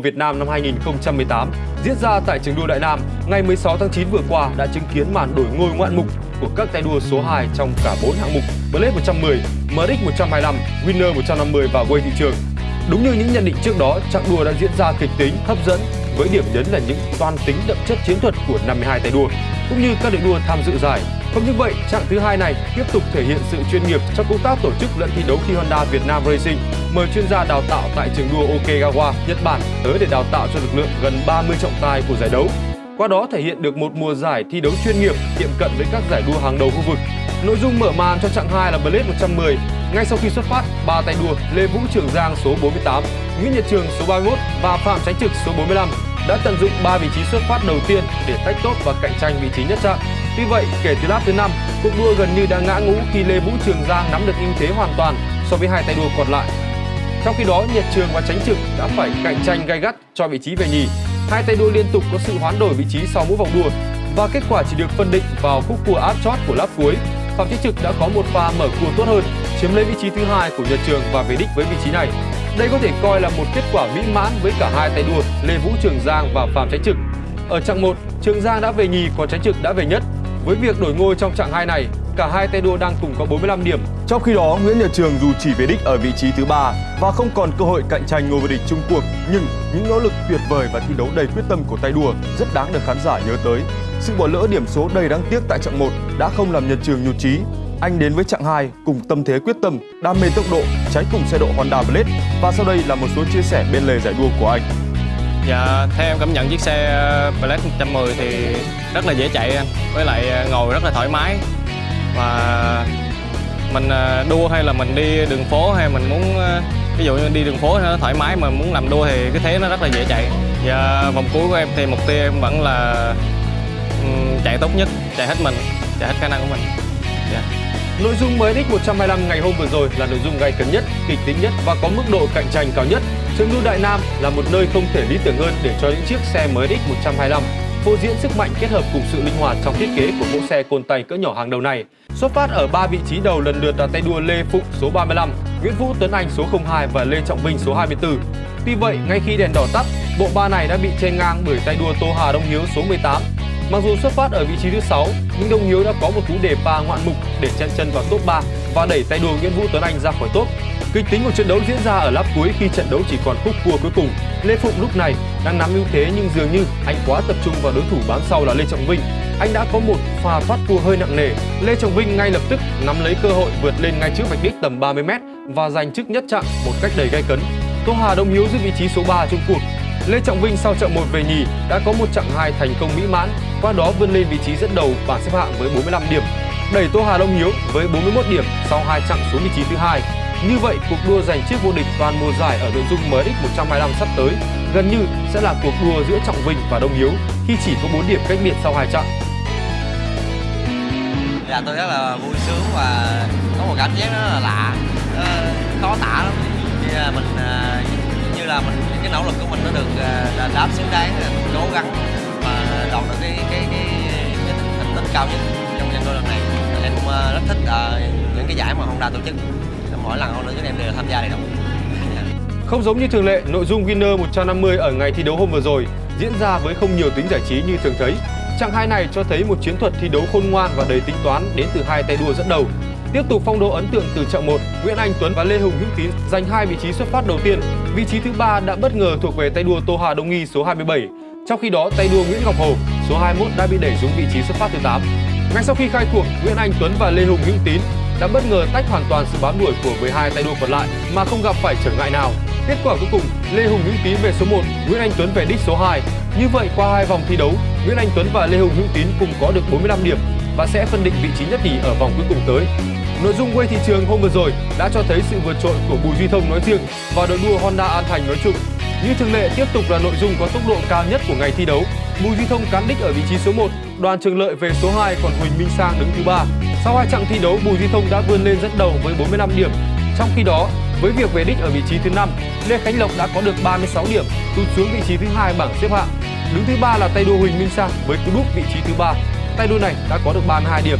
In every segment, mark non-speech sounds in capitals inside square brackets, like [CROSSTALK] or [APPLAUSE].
của Việt Nam năm 2018 diễn ra tại trường đua Đại Nam ngày 16 tháng 9 vừa qua đã chứng kiến màn đổi ngôi ngoạn mục của các tay đua số 2 trong cả 4 hạng mục Blade 110, MX 125, Winner 150 và Way thị trường. Đúng như những nhận định trước đó, chặng đua đã diễn ra kịch tính, hấp dẫn với điểm nhấn là những toan tính đậm chất chiến thuật của 52 tay đua cũng như các đội đua tham dự giải. Vâng, Không những vậy, chặng thứ hai này tiếp tục thể hiện sự chuyên nghiệp trong công tác tổ chức lẫn thi đấu khi Honda Việt Nam Racing mời chuyên gia đào tạo tại trường đua Okegawa, Nhật Bản tới để đào tạo cho lực lượng gần 30 trọng tài của giải đấu. Qua đó thể hiện được một mùa giải thi đấu chuyên nghiệp tiệm cận với các giải đua hàng đầu khu vực. Nội dung mở màn cho chặng 2 là Blade 110. Ngay sau khi xuất phát, ba tay đua Lê Vũ Trường Giang số 48, Nguyễn Nhật Trường số 31 và Phạm Tránh Trực số 45 đã tận dụng 3 vị trí xuất phát đầu tiên để tách tốt và cạnh tranh vị trí nhất chặng. Tuy vậy, kể từ lap thứ 5, cuộc đua gần như đã ngã ngũ khi Lê Vũ Trường Giang nắm được ưu thế hoàn toàn so với hai tay đua còn lại. Trong khi đó, Nhật Trường và Tránh Trực đã phải cạnh tranh gay gắt cho vị trí về nhì. Hai tay đua liên tục có sự hoán đổi vị trí sau mỗi vòng đua và kết quả chỉ được phân định vào khúc cua áp chót của lap cuối. Phạm Chí Trực đã có một pha mở cua tốt hơn, chiếm lấy vị trí thứ hai của Nhật Trường và về đích với vị trí này. Đây có thể coi là một kết quả mỹ mãn với cả hai tay đua Lê Vũ Trường Giang và Phạm Tránh Trực. Ở chặng 1, Trường Giang đã về nhì còn Tránh Trực đã về nhất. Với việc đổi ngôi trong trạng 2 này, cả hai tay đua đang cùng có 45 điểm. Trong khi đó, Nguyễn Nhật Trường dù chỉ về đích ở vị trí thứ ba và không còn cơ hội cạnh tranh ngôi vô địch chung cuộc, nhưng những nỗ lực tuyệt vời và thi đấu đầy quyết tâm của tay đua rất đáng được khán giả nhớ tới. Sự bỏ lỡ điểm số đầy đáng tiếc tại chặng 1 đã không làm Nhật Trường nhụt chí anh đến với chặng 2 cùng tâm thế quyết tâm, đam mê tốc độ, cháy cùng xe độ Honda Blade và sau đây là một số chia sẻ bên lề giải đua của anh. Dạ, theo em cảm nhận chiếc xe ờ, Black 110 thì rất là dễ chạy anh, với lại ờ, ngồi rất là thoải mái và mình ờ, đua hay là mình đi đường phố hay mình muốn ví dụ như đi đường phố nó thoải mái mà muốn làm đua thì cái thế nó rất là dễ chạy. Và vòng cuối của em thì mục tiêu em vẫn là chạy tốt nhất, chạy hết mình, chạy hết khả năng của mình. Yeah. Nội dung MX 125 ngày hôm vừa rồi là nội dung gay cấn nhất, kịch tính nhất và có mức độ cạnh tranh cao nhất. Trường đua Đại Nam là một nơi không thể lý tưởng hơn để cho những chiếc xe MX 125 phô diễn sức mạnh kết hợp cùng sự linh hoạt trong thiết kế của mẫu xe côn tay cỡ nhỏ hàng đầu này. Xuất phát ở 3 vị trí đầu lần lượt là tay đua Lê Phụng số 35, Nguyễn Vũ Tuấn Anh số 02 và Lê Trọng Vinh số 24. Tuy vậy, ngay khi đèn đỏ tắt, bộ ba này đã bị chen ngang bởi tay đua Tô Hà Đông Hiếu số 18 Mặc dù xuất phát ở vị trí thứ 6, nhưng Đông Hiếu đã có một cú đề pa ngoạn mục để chen chân vào top 3 và đẩy tay đua Nguyễn Vũ Tuấn Anh ra khỏi top. Kịch tính của trận đấu diễn ra ở lap cuối khi trận đấu chỉ còn khúc cua cuối cùng. Lê Phụng lúc này đang nắm ưu thế nhưng dường như anh quá tập trung vào đối thủ bám sau là Lê Trọng Vinh. Anh đã có một pha thoát cua hơi nặng nề. Lê Trọng Vinh ngay lập tức nắm lấy cơ hội vượt lên ngay trước vạch đích tầm 30 m và giành chức nhất chặng một cách đầy gay cấn. Tô Hà Đông Hiếu giữ vị trí số 3 trong cuộc Lê Trọng Vinh sau trận 1 về nhì đã có một chặng 2 thành công mỹ mãn, qua đó vươn lên vị trí dẫn đầu bảng xếp hạng với 45 điểm, đẩy Tô Hà Đông Hiếu với 41 điểm sau hai chặng xuống vị trí thứ hai. Như vậy, cuộc đua giành chiếc vô địch toàn mùa giải ở nội dung MX 125 sắp tới gần như sẽ là cuộc đua giữa Trọng Vinh và Đông Hiếu khi chỉ có 4 điểm cách biệt sau hai chặng. Dạ tôi rất là vui sướng và có một cảm giác rất là lạ, ờ, khó tả lắm. khi à, mình à, cái nỗ lực của mình nó được là đáp xứng đáng à, cố gắng và đạt được cái cái cái, cái thành tích cao nhất trong trận đua lần này em cũng à, rất thích à, những cái giải mà Honda tổ chức mỗi lần Honda tổ em đều tham gia đầy đủ [LAUGHS] không giống như thường lệ, nội dung Winner 150 ở ngày thi đấu hôm vừa rồi diễn ra với không nhiều tính giải trí như thường thấy. Chặng hai này cho thấy một chiến thuật thi đấu khôn ngoan và đầy tính toán đến từ hai tay đua dẫn đầu. Tiếp tục phong độ ấn tượng từ chặng 1, Nguyễn Anh Tuấn và Lê Hùng Hữu Tín giành hai vị trí xuất phát đầu tiên. Vị trí thứ ba đã bất ngờ thuộc về tay đua Tô Hà Đông Nghi số 27. Trong khi đó, tay đua Nguyễn Ngọc Hầu số 21 đã bị đẩy xuống vị trí xuất phát thứ 8. Ngay sau khi khai cuộc, Nguyễn Anh Tuấn và Lê Hùng Hữu Tín đã bất ngờ tách hoàn toàn sự bám đuổi của 12 tay đua còn lại mà không gặp phải trở ngại nào. Kết quả cuối cùng, Lê Hùng Hữu Tín về số 1, Nguyễn Anh Tuấn về đích số 2. Như vậy qua hai vòng thi đấu, Nguyễn Anh Tuấn và Lê Hùng Hữu Tín cùng có được 45 điểm và sẽ phân định vị trí nhất nhì ở vòng cuối cùng tới. Nội dung quay thị trường hôm vừa rồi đã cho thấy sự vượt trội của Bùi Duy Thông nói riêng và đội đua Honda An Thành nói chung. Như thường lệ tiếp tục là nội dung có tốc độ cao nhất của ngày thi đấu. Bùi Duy Thông cán đích ở vị trí số 1, Đoàn Trường Lợi về số 2 còn Huỳnh Minh Sang đứng thứ ba. Sau hai chặng thi đấu, Bùi Duy Thông đã vươn lên dẫn đầu với 45 điểm. Trong khi đó, với việc về đích ở vị trí thứ 5, Lê Khánh Lộc đã có được 36 điểm, tụt xuống vị trí thứ hai bảng xếp hạng. Đứng thứ ba là tay đua Huỳnh Minh Sang với cú đúp vị trí thứ ba. Tay đua này đã có được 32 điểm.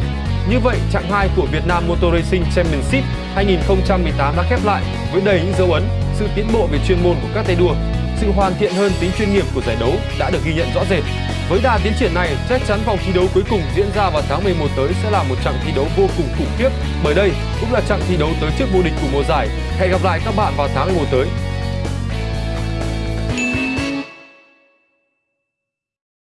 Như vậy, chặng 2 của Việt Nam Motor Racing Championship 2018 đã khép lại với đầy những dấu ấn, sự tiến bộ về chuyên môn của các tay đua. sự hoàn thiện hơn tính chuyên nghiệp của giải đấu đã được ghi nhận rõ rệt. Với đà tiến triển này, chắc chắn vòng thi đấu cuối cùng diễn ra vào tháng 11 tới sẽ là một trận thi đấu vô cùng khủng khiếp bởi đây cũng là trận thi đấu tới trước vô địch của mùa giải. Hẹn gặp lại các bạn vào tháng 11 tới.